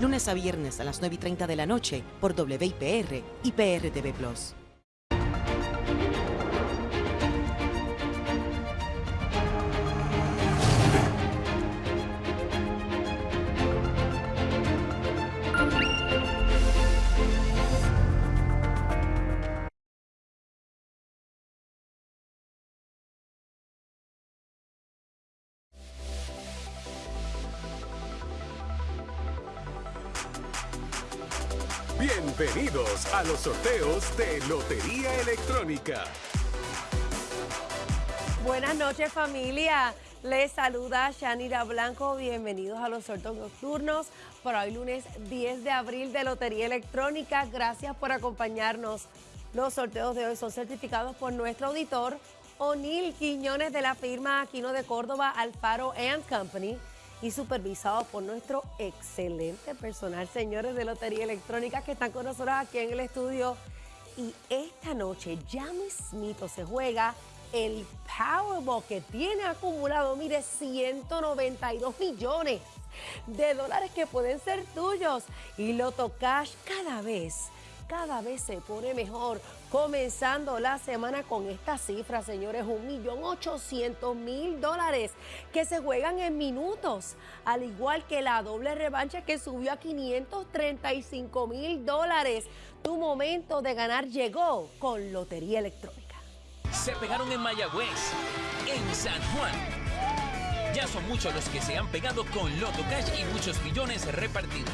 Lunes a viernes a las 9 y 30 de la noche por WIPR y PRTV Plus. Bienvenidos a los sorteos de Lotería Electrónica. Buenas noches familia, les saluda Shanira Blanco, bienvenidos a los sorteos nocturnos para hoy lunes 10 de abril de Lotería Electrónica, gracias por acompañarnos. Los sorteos de hoy son certificados por nuestro auditor O'Neill Quiñones de la firma Aquino de Córdoba Alfaro Company y supervisado por nuestro excelente personal, señores de Lotería Electrónica que están con nosotros aquí en el estudio. Y esta noche ya mismito se juega el Powerball que tiene acumulado, mire, 192 millones de dólares que pueden ser tuyos. Y Loto Cash cada vez cada vez se pone mejor. Comenzando la semana con esta cifra, señores, un millón ochocientos mil dólares que se juegan en minutos, al igual que la doble revancha que subió a 535 mil dólares. Tu momento de ganar llegó con Lotería Electrónica. Se pegaron en Mayagüez, en San Juan ya son muchos los que se han pegado con Loto Cash y muchos millones repartidos.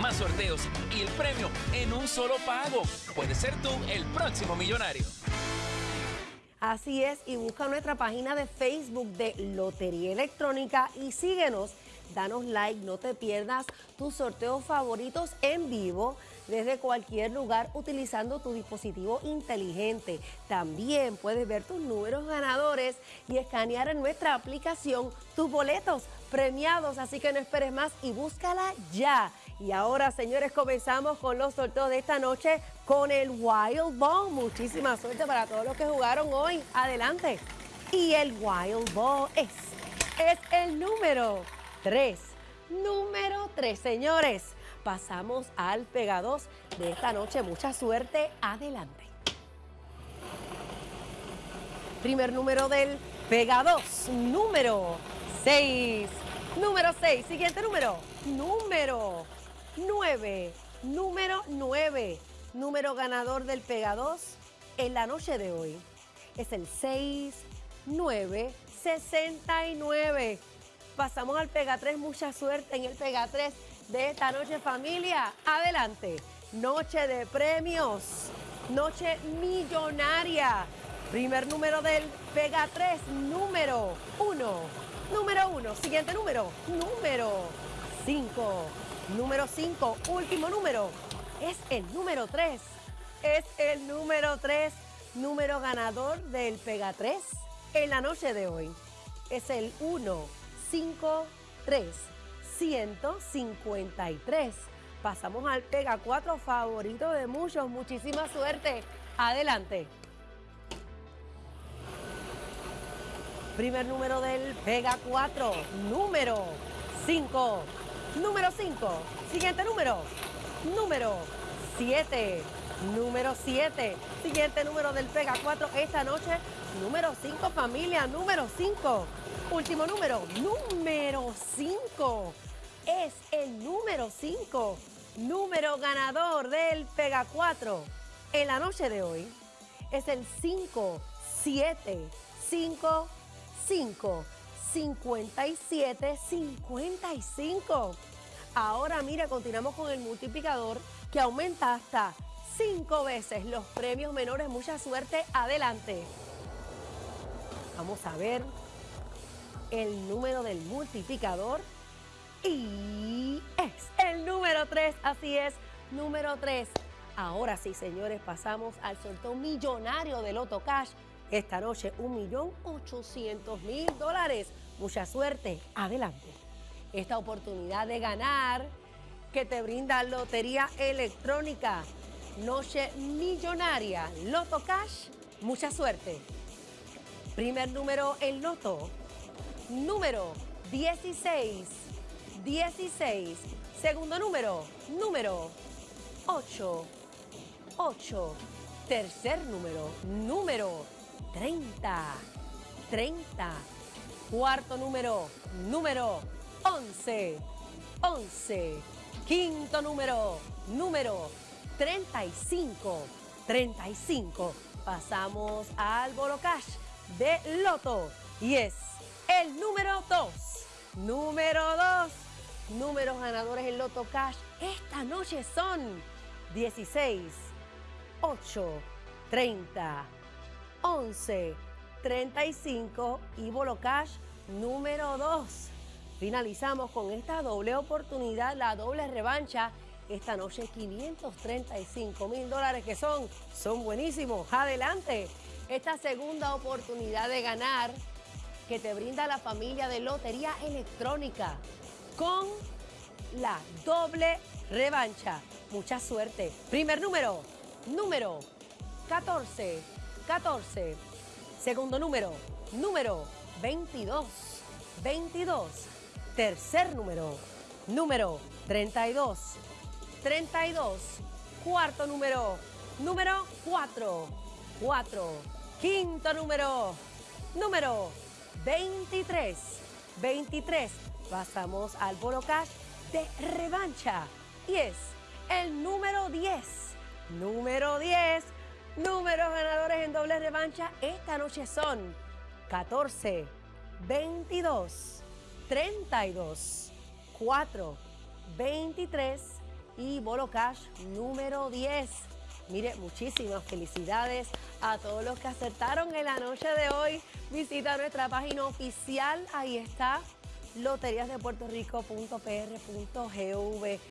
Más sorteos y el premio en un solo pago. Puede ser tú el próximo millonario. Así es, y busca nuestra página de Facebook de Lotería Electrónica y síguenos. Danos like, no te pierdas tus sorteos favoritos en vivo desde cualquier lugar utilizando tu dispositivo inteligente. También puedes ver tus números ganadores y escanear en nuestra aplicación tus boletos premiados, así que no esperes más y búscala ya. Y ahora, señores, comenzamos con los sorteos de esta noche con el Wild Ball. Muchísima suerte para todos los que jugaron hoy. Adelante. Y el Wild Ball es, es el número 3. Número 3, señores pasamos al Pega 2 de esta noche. Mucha suerte, adelante. Primer número del Pega 2, número 6. Número 6, siguiente número, número 9. Número 9, número ganador del Pega 2 en la noche de hoy. Es el 6, 9, 69. Pasamos al Pega 3, mucha suerte en el Pega 3 de esta noche familia. Adelante, noche de premios, noche millonaria. Primer número del Pega 3, número 1. Número 1, siguiente número, número 5. Número 5, último número, es el número 3. Es el número 3, número ganador del Pega 3 en la noche de hoy. Es el 1, 5, 3. 153. Pasamos al Pega 4 favorito de muchos. Muchísima suerte. Adelante. Primer número del Pega 4. Número 5. Número 5. Siguiente número. Número 7. Número 7. Siguiente número del Pega 4 esta noche. Número 5, familia. Número 5. Último número. Número 5 es el número 5, número ganador del Pega 4 en la noche de hoy. Es el 5, 7, 5, 5, 57, 55. Ahora mira, continuamos con el multiplicador que aumenta hasta 5 veces los premios menores. Mucha suerte, adelante. Vamos a ver el número del multiplicador y es el número 3, así es, número 3. Ahora sí, señores, pasamos al sorteo millonario de Loto Cash. Esta noche, 1.800.000 dólares. Mucha suerte, adelante. Esta oportunidad de ganar que te brinda Lotería Electrónica. Noche millonaria, Loto Cash, mucha suerte. Primer número, el Loto. Número 16. 16, Segundo número, número 8. 8. Tercer número, número 30. 30. Cuarto número, número 11. 11. Quinto número, número 35. 35. Pasamos al Bolo Cash de Loto y es el número 2. Número 2. Números ganadores en Loto Cash esta noche son 16, 8, 30, 11, 35 y Bolo Cash número 2. Finalizamos con esta doble oportunidad, la doble revancha. Esta noche 535 mil dólares que son, son buenísimos. Adelante. Esta segunda oportunidad de ganar que te brinda la familia de Lotería Electrónica con la doble revancha. Mucha suerte. Primer número, número 14, 14. Segundo número, número 22, 22. Tercer número, número 32, 32. Cuarto número, número 4, 4. Quinto número, número 23, 23. Pasamos al Bolo Cash de revancha y es el número 10. Número 10. Números ganadores en doble revancha esta noche son 14, 22, 32, 4, 23 y Bolo Cash número 10. Mire, muchísimas felicidades a todos los que acertaron en la noche de hoy. Visita nuestra página oficial, ahí está loteriasdepuertorico.pr.gov.